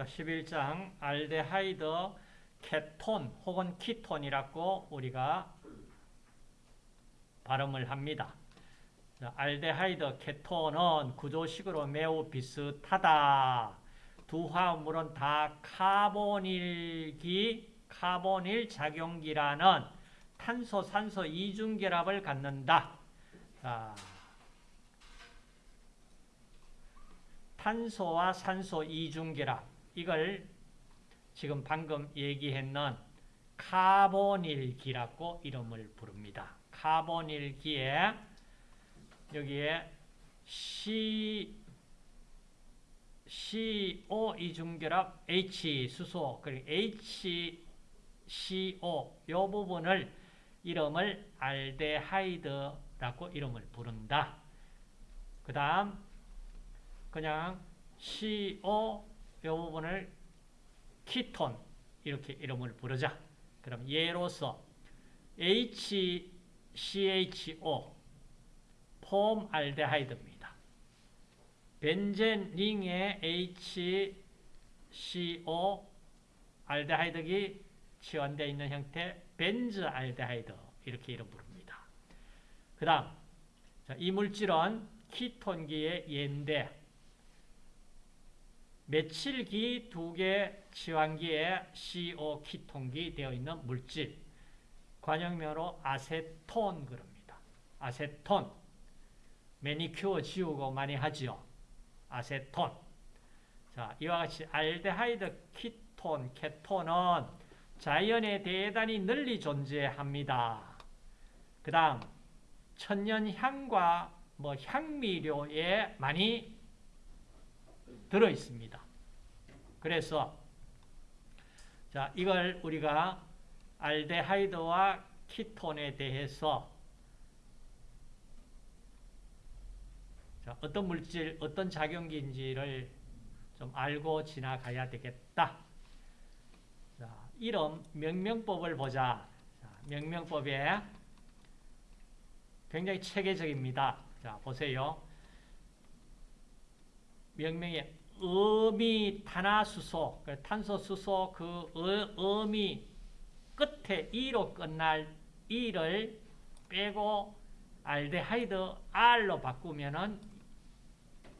자, 11장 알데하이드 케톤 혹은 키톤이라고 우리가 발음을 합니다. 자, 알데하이드 케톤은 구조식으로 매우 비슷하다. 두 화합물은 다 카보닐기, 카보닐 작용기라는 탄소, 산소 이중결합을 갖는다. 자, 탄소와 산소 이중결합 이걸 지금 방금 얘기했는 카보닐기라고 이름을 부릅니다. 카보닐기에 여기에 C, CO 이중결합 H 수소 그리고 HCO 이 부분을 이름을 알데하이드라고 이름을 부른다. 그 다음 그냥 CO 이 부분을 키톤 이렇게 이름을 부르자. 그럼 예로서 HCHO 폼알데하이드입니다. 벤젠 링에 HCO 알데하이드기 치환되어 있는 형태 벤즈 알데하이드 이렇게 이름 부릅니다. 그 다음 이 물질은 키톤기의 예인데 메칠기 두개 치환기에 CO 키톤기 되어 있는 물질 관형명으로 아세톤 그럽니다. 아세톤 매니큐어 지우고 많이 하지요. 아세톤 자 이와 같이 알데하이드 키톤, 케톤은 자연에 대단히 널리 존재합니다. 그 다음 천연향과 뭐 향미료에 많이 들어 있습니다. 그래서 자 이걸 우리가 알데하이드와 키톤에 대해서 자, 어떤 물질, 어떤 작용기인지를 좀 알고 지나가야 되겠다. 자, 이름 명명법을 보자. 자, 명명법에 굉장히 체계적입니다. 자, 보세요. 명명의 음이 탄화수소, 그 탄소수소 그 음이 끝에 E로 끝날 E를 빼고 알데하이드 R로 바꾸면은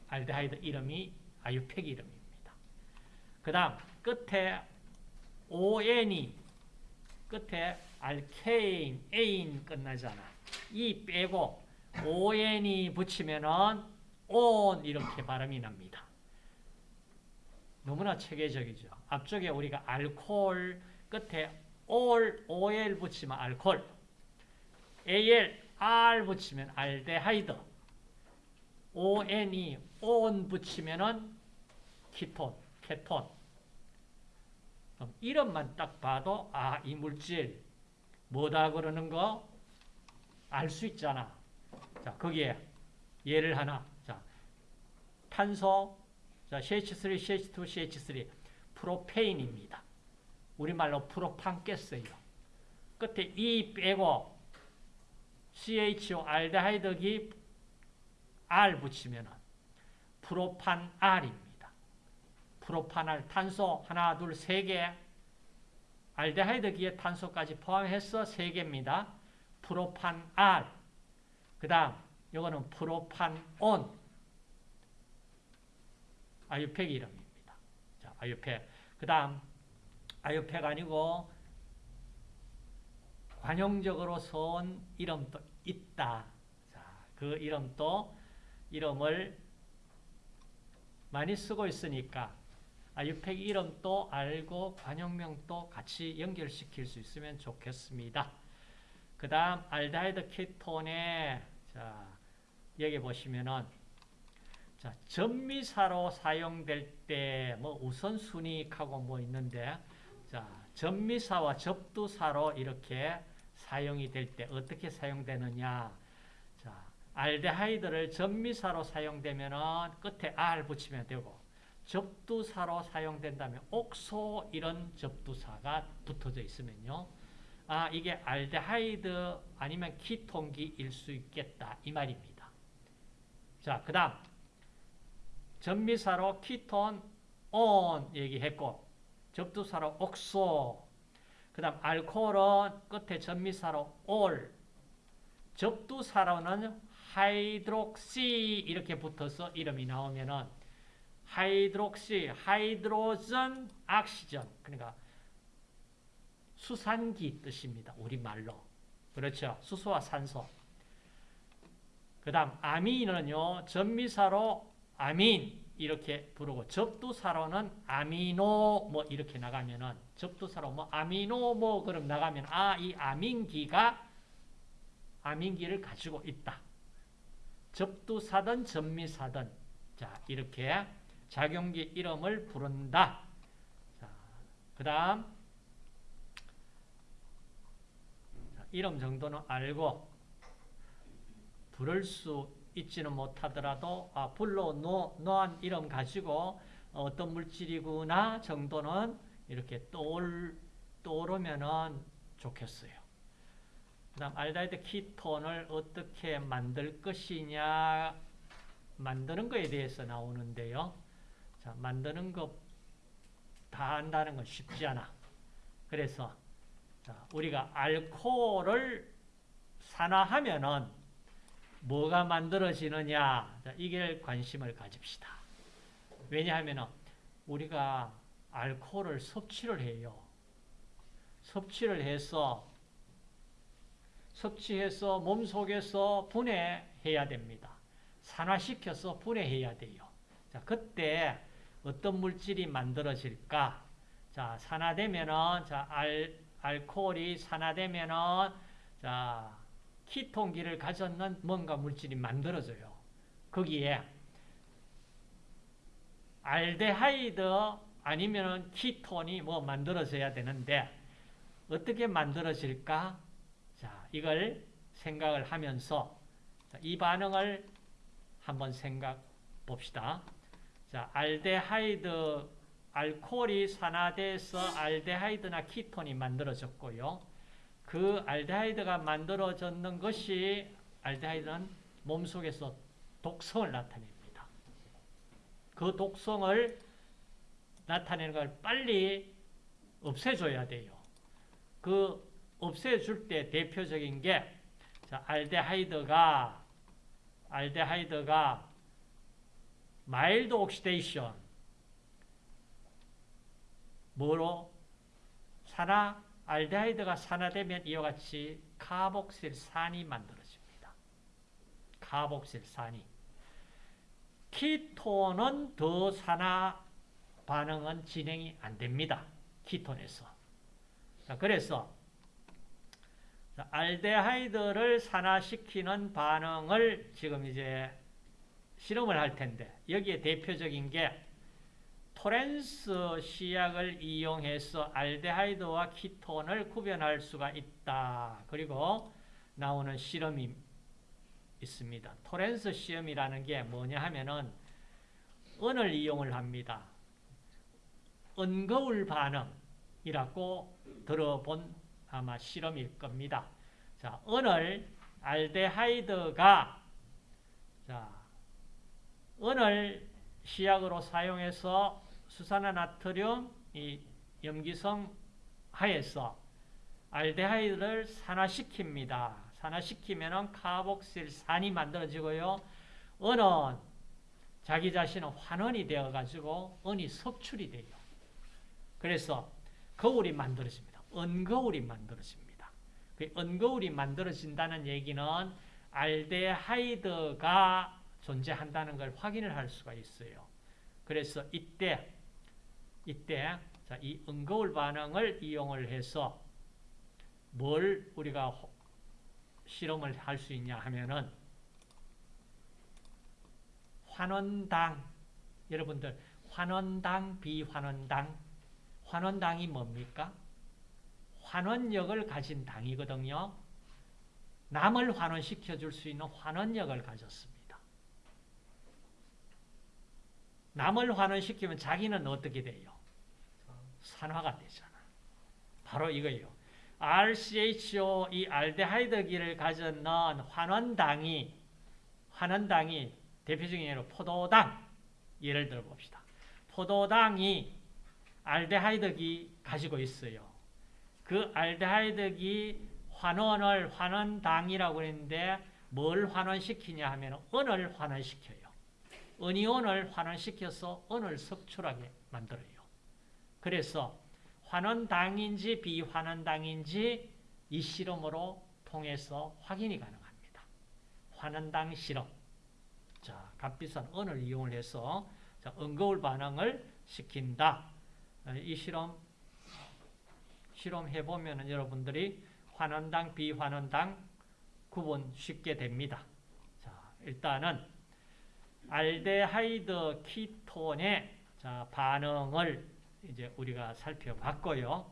알데하이드 이름이 아유팩 이름입니다. 그 다음 끝에 ON이 끝에 알케인, 에인 끝나잖아. 이 빼고 ON이 붙이면은 온 이렇게 발음이 납니다. 너무나 체계적이죠. 앞쪽에 우리가 알코올 끝에 올, OL 붙이면 알코올 AL, R 붙이면 알데하이드 ON이 온 붙이면은 키톤, 케톤 이름만 딱 봐도 아, 이 물질 뭐다 그러는 거 알 수 있잖아. 자, 거기에 예를 하나. 자, 탄소 자, CH3, CH2, CH3 프로페인입니다. 우리말로 프로판 깼어요. 끝에 E 빼고 CHO 알데하이드기 R 붙이면 프로판 R입니다. 프로판알 탄소 하나, 둘, 세 개. 알데하이드기에 탄소까지 포함해서 세 개입니다. 프로판 R. 그 다음, 이거는 프로판 온. 아유팩 이름입니다. 자, 아유팩. 그 다음, 아유팩 아니고, 관용적으로 선 이름도 있다. 자, 그 이름도, 이름을 많이 쓰고 있으니까, 아유팩 이름도 알고 관용명도 같이 연결시킬 수 있으면 좋겠습니다. 그 다음, 알데하이드 키톤에, 자, 여기 보시면은, 자, 전미사로 사용될 때, 뭐, 우선순위하고 뭐 있는데, 자, 전미사와 접두사로 이렇게 사용이 될 때 어떻게 사용되느냐. 자, 알데하이드를 전미사로 사용되면은 끝에 R 붙이면 되고, 접두사로 사용된다면 옥소 이런 접두사가 붙어져 있으면요. 아, 이게 알데하이드 아니면 키톤기일 수 있겠다. 이 말입니다. 자, 그 다음. 접미사로 ketone one 얘기했고 접두사로 oxo 그 다음 알코올은 끝에 접미사로 ol 접두사로는 hydroxy 이렇게 붙어서 이름이 나오면은 hydroxy, hydrogen, oxygen 그러니까 수산기 뜻입니다. 우리말로. 그렇죠. 수소와 산소. 그 다음 아민은요. 접미사로 아민 이렇게 부르고 접두사로는 아미노 뭐 이렇게 나가면은 접두사로 뭐 아미노 뭐 그럼 나가면 아 이 아민기가 아민기를 가지고 있다. 접두사든 접미사든 자 이렇게 작용기 이름을 부른다. 자, 그 다음 이름 정도는 알고 부를 수 있지는 못하더라도 아, 불러 놓, 놓은 이름 가지고 어떤 물질이구나 정도는 이렇게 떠올, 떠오르면 좋겠어요. 그 다음 알데히드 키톤을 어떻게 만들 것이냐 만드는 것에 대해서 나오는데요. 자, 만드는 것다 한다는 건 쉽지 않아. 그래서 자, 우리가 알코올을 산화하면은 뭐가 만들어지느냐 자, 이게 관심을 가집시다. 왜냐하면 우리가 알코올을 섭취를 해요. 섭취를 해서 섭취해서 몸속에서 분해해야 됩니다. 산화시켜서 분해해야 돼요. 자, 그때 어떤 물질이 만들어질까? 자, 산화되면은 자, 알, 알코올이 산화되면은 자, 키톤기를 가졌는 뭔가 물질이 만들어져요. 거기에 알데하이드 아니면은 키톤이 뭐 만들어져야 되는데 어떻게 만들어질까? 자, 이걸 생각을 하면서 자, 이 반응을 한번 생각 봅시다. 자, 알데하이드 알코올이 산화돼서 알데하이드나 키톤이 만들어졌고요. 그 알데하이드가 만들어졌는 것이 알데하이드는 몸속에서 독성을 나타냅니다. 그 독성을 나타내는 걸 빨리 없애줘야 돼요. 그 없애줄 때 대표적인 게 자, 알데하이드가 알데하이드가 mild oxidation 뭐로 산화 알데하이드가 산화되면 이와 같이 카복실산이 만들어집니다. 카복실산이 ketone은 더 산화 반응은 진행이 안 됩니다. ketone에서. 자, 그래서 자, 알데하이드를 산화시키는 반응을 지금 이제 실험을 할 텐데 여기에 대표적인 게 토렌스 시약을 이용해서 알데하이드와 키톤을 구별할 수가 있다. 그리고 나오는 실험이 있습니다. 토렌스 시험이라는 게 뭐냐 하면은 은을 이용을 합니다. 은거울 반응이라고 들어본 아마 실험일 겁니다. 자, 은을 알데하이드가 자, 은을 시약으로 사용해서 수산화 나트륨 이 염기성 하에서 알데하이드를 산화시킵니다. 산화시키면 카복실산이 만들어지고요. 은은 자기 자신은 환원이 되어가지고 은이 섭출이 돼요. 그래서 거울이 만들어집니다. 은거울이 만들어집니다. 그 은거울이 만들어진다는 얘기는 알데하이드가 존재한다는 걸 확인을 할 수가 있어요. 그래서 이때 이때 자, 이 은거울 반응을 이용을 해서 뭘 우리가 실험을 할 수 있냐 하면은 환원당 여러분들 환원당 비환원당 환원당이 뭡니까? 환원력을 가진 당이거든요. 남을 환원시켜 줄 수 있는 환원력을 가졌습니다. 남을 환원시키면 자기는 어떻게 돼요? 산화가 되잖아. 바로 이거예요. RCHO 이 알데하이드기를 가졌는 환원당이 환원당이 대표적인 예로 포도당 예를 들어 봅시다. 포도당이 알데하이드기 가지고 있어요. 그 알데하이드기 환원을 환원당이라고 했는데 뭘 환원시키냐 하면 은을 환원시켜요. 은이온을 환원시켜서 은을 석출하게 만들어요. 그래서 환원당인지 비환원당인지 이 실험으로 통해서 확인이 가능합니다. 환원당 실험. 자, 값비싼 은을 이용해서 은거울 반응을 시킨다. 이 실험 실험해 보면 여러분들이 환원당, 비환원당 구분 쉽게 됩니다. 자, 일단은 알데하이드 키톤의 자, 반응을 이제 우리가 살펴봤고요.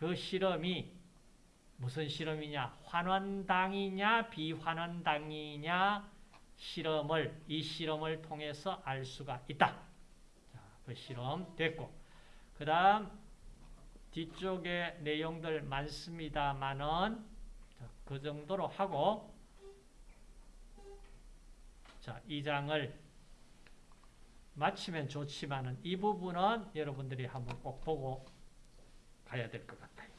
그 실험이 무슨 실험이냐? 환원당이냐, 비환원당이냐 실험을 이 실험을 통해서 알 수가 있다. 자, 그 실험 됐고, 그 다음 뒤쪽에 내용들 많습니다만은 그 정도로 하고 자, 이 장을 마치면 좋지만은 이 부분은 여러분들이 한번 꼭 보고 가야 될 것 같아요.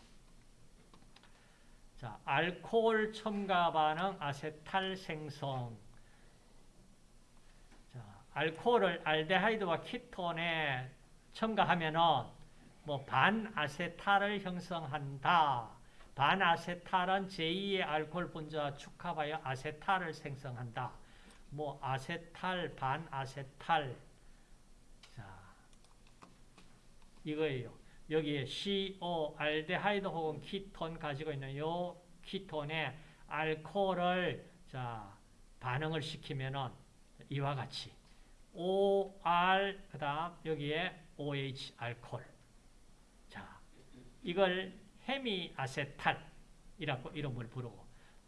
자, 알코올 첨가 반응 아세탈 생성. 자, 알코올을 알데하이드와 키톤에 첨가하면은 뭐 반아세탈을 형성한다. 반아세탈은 제2의 알코올 분자 축합하여 아세탈을 생성한다. 뭐 아세탈, 반아세탈. 자, 이거예요. 여기에 CO, 알데하이드 혹은 키톤 가지고 있는 요 키톤에 알코올을 자, 반응을 시키면은 이와 같이 OR 그다음 여기에 OH 알코올. 자, 이걸 헤미아세탈이라고 이름을 부르고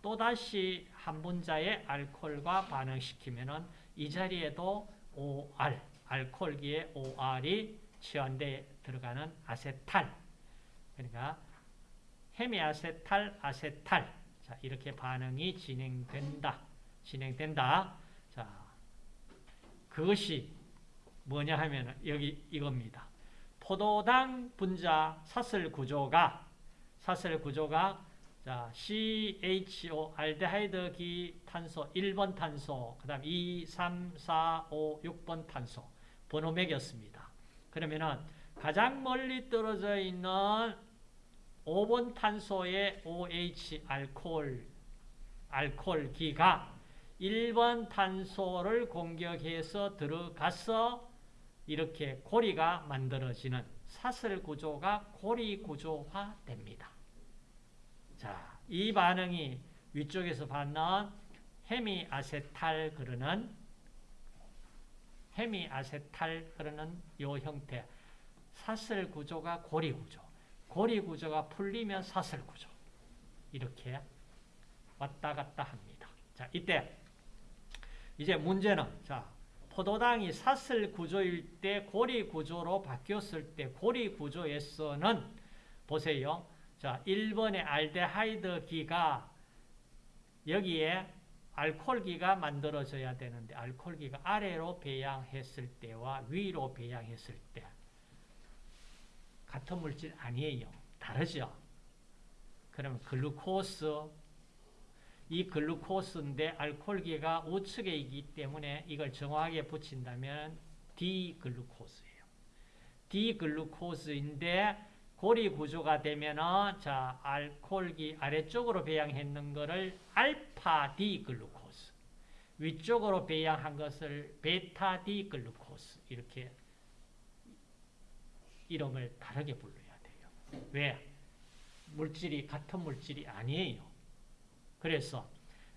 또다시 한 분자의 알코올과 반응시키면은 이 자리에도 OR, 알코올기에 OR이 치환되어 들어가는 아세탈. 그러니까 헤미아세탈, 아세탈. 자, 이렇게 반응이 진행된다. 진행된다. 자, 그것이 뭐냐 하면 여기 이겁니다. 포도당 분자 사슬 구조가 사슬 구조가 자, CHO 알데하이드 기 탄소 1번 탄소, 그 다음 2, 3, 4, 5, 6번 탄소 번호 매겼습니다. 그러면은 가장 멀리 떨어져 있는 5번 탄소의 OH 알코올 알코올 기가 1번 탄소를 공격해서 들어가서 이렇게 고리가 만들어지는 사슬 구조가 고리 구조화 됩니다. 자, 이 반응이 위쪽에서 받는 헤미 아세탈 그러는 헤미 아세탈 그러는 요 형태 사슬 구조가 고리 구조 고리 구조가 풀리면 사슬 구조 이렇게 왔다 갔다 합니다. 자, 이때 이제 문제는 자, 포도당이 사슬 구조일 때 고리 구조로 바뀌었을 때 고리 구조에서는 보세요. 자, 1번의 알데하이드 기가 여기에 알코올기가 만들어져야 되는데 알코올기가 아래로 배양했을 때와 위로 배양했을 때 같은 물질 아니에요. 다르죠. 그러면 글루코스 이 글루코스인데 알코올기가 우측에 있기 때문에 이걸 정확하게 붙인다면 D-글루코스예요. D-글루코스인데 고리 구조가 되면은 자 알코올기 아래쪽으로 배향했는 것을 알파 D-글루코스 위쪽으로 배향한 것을 베타 D-글루코스 이렇게 이름을 다르게 불러야 돼요. 왜? 물질이 같은 물질이 아니에요. 그래서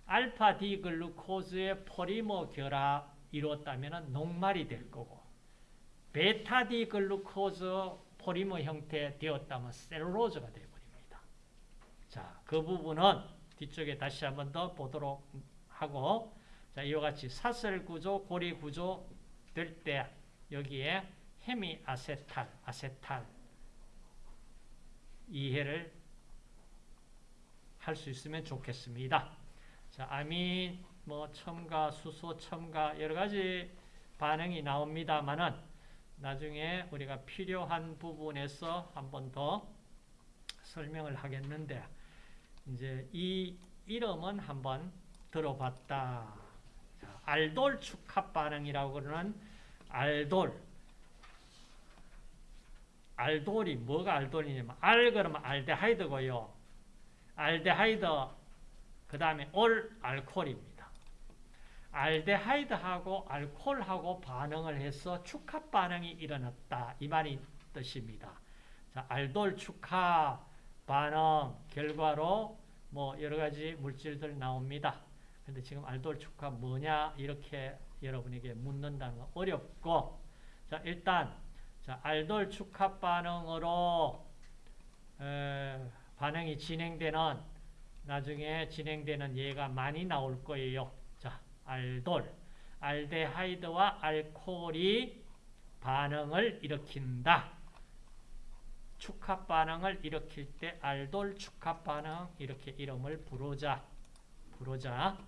알파 D-글루코즈의 폴리머 결합 이루었다면 녹말이 될 거고 베타 D-글루코즈 폴리머 형태 되었다면 셀룰로즈가 되어버립니다. 자, 그 부분은 뒤쪽에 다시 한 번 더 보도록 하고 자, 이와 같이 사슬 구조, 고리 구조 될 때 여기에 헤미 아세탈, 아세탈 이해를 할 수 있으면 좋겠습니다. 자, 아민, 뭐 첨가, 수소 첨가 여러 가지 반응이 나옵니다만은 나중에 우리가 필요한 부분에서 한 번 더 설명을 하겠는데 이제 이 이름은 한번 들어봤다. 자, 알돌 축합 반응이라고 그러는 알돌. 알돌이 뭐가 알돌이냐면 알 그러면 알데하이드고요. 알데하이드 그 다음에 올 알코올입니다. 알데하이드하고 알코올하고 반응을 해서 축합 반응이 일어났다. 이 말이 뜻입니다. 자, 알돌 축합 반응 결과로 뭐 여러 가지 물질들 나옵니다. 근데 지금 알돌 축합 뭐냐 이렇게 여러분에게 묻는다는 건 어렵고 자 일단 자 알돌 축합 반응으로 에, 반응이 진행되는 나중에 진행되는 예가 많이 나올 거예요. 자 알돌 알데하이드와 알코올이 반응을 일으킨다. 축합 반응을 일으킬 때 알돌 축합 반응 이렇게 이름을 부르자. 부르자.